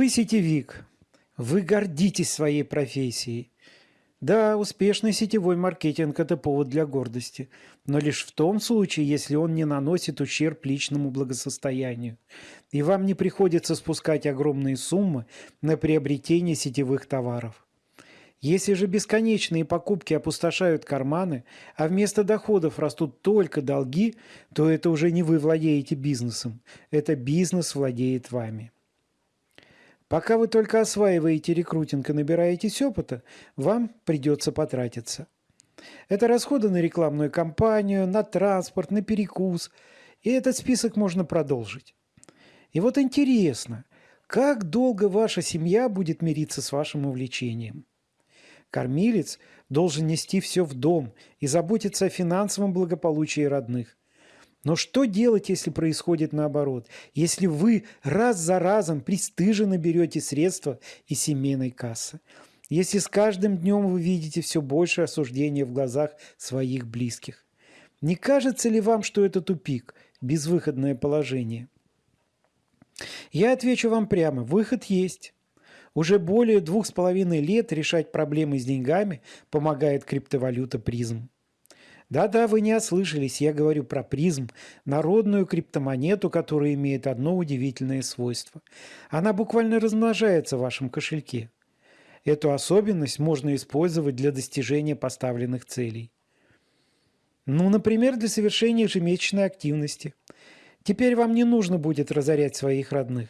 Вы сетевик, вы гордитесь своей профессией. Да, успешный сетевой маркетинг – это повод для гордости, но лишь в том случае, если он не наносит ущерб личному благосостоянию, и вам не приходится спускать огромные суммы на приобретение сетевых товаров. Если же бесконечные покупки опустошают карманы, а вместо доходов растут только долги, то это уже не вы владеете бизнесом, это бизнес владеет вами. Пока вы только осваиваете рекрутинг и набираетесь опыта, вам придется потратиться. Это расходы на рекламную кампанию, на транспорт, на перекус. И этот список можно продолжить. И вот интересно, как долго ваша семья будет мириться с вашим увлечением? Кормилец должен нести все в дом и заботиться о финансовом благополучии родных. Но что делать, если происходит наоборот? Если вы раз за разом пристыженно берете средства из семейной кассы? Если с каждым днем вы видите все больше осуждения в глазах своих близких? Не кажется ли вам, что это тупик, безвыходное положение? Я отвечу вам прямо, выход есть. Уже более двух с половиной лет решать проблемы с деньгами помогает криптовалюта призм. Да-да, вы не ослышались, я говорю про призм, народную криптомонету, которая имеет одно удивительное свойство. Она буквально размножается в вашем кошельке. Эту особенность можно использовать для достижения поставленных целей. Ну, например, для совершения ежемесячной активности. Теперь вам не нужно будет разорять своих родных.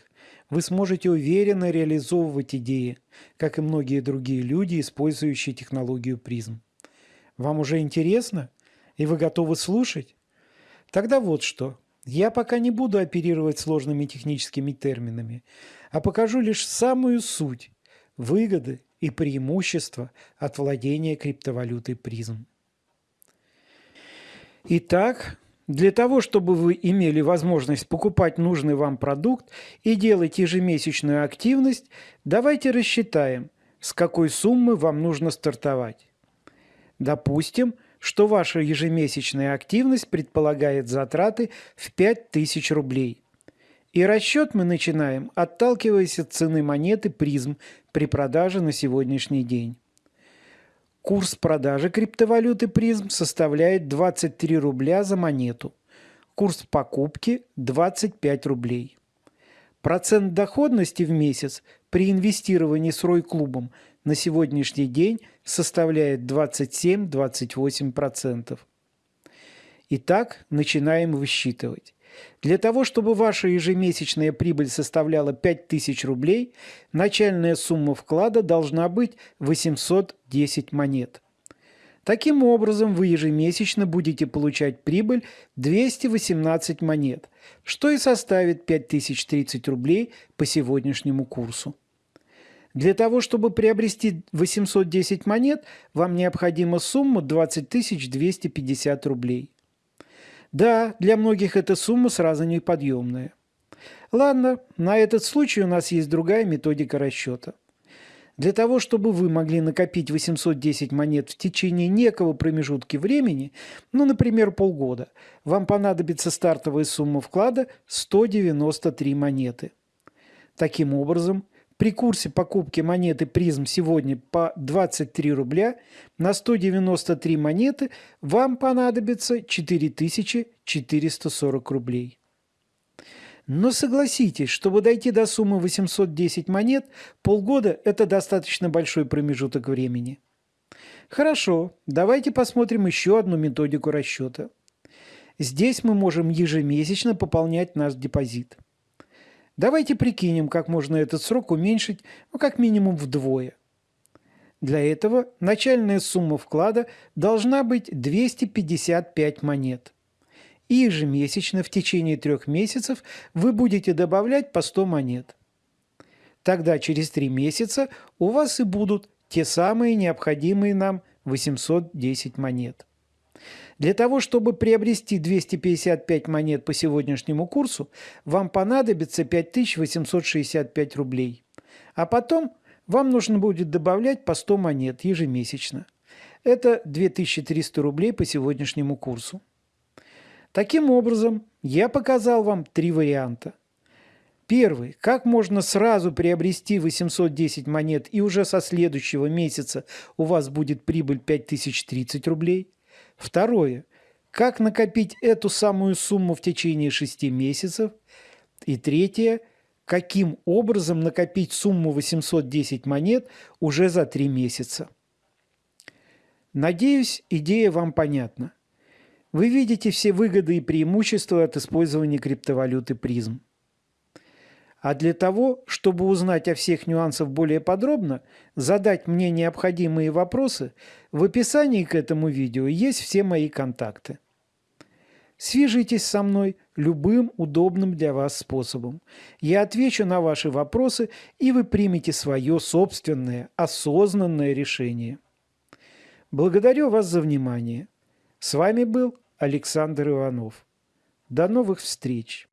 Вы сможете уверенно реализовывать идеи, как и многие другие люди, использующие технологию призм. Вам уже интересно? И вы готовы слушать? Тогда вот что. Я пока не буду оперировать сложными техническими терминами, а покажу лишь самую суть – выгоды и преимущества от владения криптовалютой призм. Итак, для того, чтобы вы имели возможность покупать нужный вам продукт и делать ежемесячную активность, давайте рассчитаем, с какой суммы вам нужно стартовать. Допустим, что ваша ежемесячная активность предполагает затраты в 5000 рублей. И расчет мы начинаем, отталкиваясь от цены монеты призм при продаже на сегодняшний день. Курс продажи криптовалюты призм составляет 23 рубля за монету. Курс покупки 25 рублей. Процент доходности в месяц при инвестировании с Рой-клубом на сегодняшний день составляет 27-28%. Итак, начинаем высчитывать. Для того, чтобы ваша ежемесячная прибыль составляла 5000 рублей, начальная сумма вклада должна быть 810 монет. Таким образом, вы ежемесячно будете получать прибыль 218 монет, что и составит 5030 рублей по сегодняшнему курсу. Для того, чтобы приобрести 810 монет, вам необходима сумма 20 250 рублей. Да, для многих эта сумма сразу неподъемная. Ладно, на этот случай у нас есть другая методика расчета. Для того, чтобы вы могли накопить 810 монет в течение некого промежутка времени, ну, например, полгода, вам понадобится стартовая сумма вклада 193 монеты. Таким образом, при курсе покупки монеты призм сегодня по 23 рубля на 193 монеты вам понадобится 4440 рублей. Но согласитесь, чтобы дойти до суммы 810 монет, полгода – это достаточно большой промежуток времени. Хорошо, давайте посмотрим еще одну методику расчета. Здесь мы можем ежемесячно пополнять наш депозит – Давайте прикинем, как можно этот срок уменьшить, ну, как минимум вдвое. Для этого начальная сумма вклада должна быть 255 монет. И ежемесячно в течение трех месяцев вы будете добавлять по 100 монет. Тогда через три месяца у вас и будут те самые необходимые нам 810 монет. Для того, чтобы приобрести 255 монет по сегодняшнему курсу, вам понадобится 5865 рублей. А потом вам нужно будет добавлять по 100 монет ежемесячно. Это 2300 рублей по сегодняшнему курсу. Таким образом, я показал вам три варианта. Первый. Как можно сразу приобрести 810 монет и уже со следующего месяца у вас будет прибыль 5030 рублей? Второе. Как накопить эту самую сумму в течение 6 месяцев? И третье. Каким образом накопить сумму 810 монет уже за 3 месяца? Надеюсь, идея вам понятна. Вы видите все выгоды и преимущества от использования криптовалюты призм. А для того, чтобы узнать о всех нюансах более подробно, задать мне необходимые вопросы, в описании к этому видео есть все мои контакты. Свяжитесь со мной любым удобным для вас способом. Я отвечу на ваши вопросы, и вы примете свое собственное, осознанное решение. Благодарю вас за внимание. С вами был Александр Иванов. До новых встреч!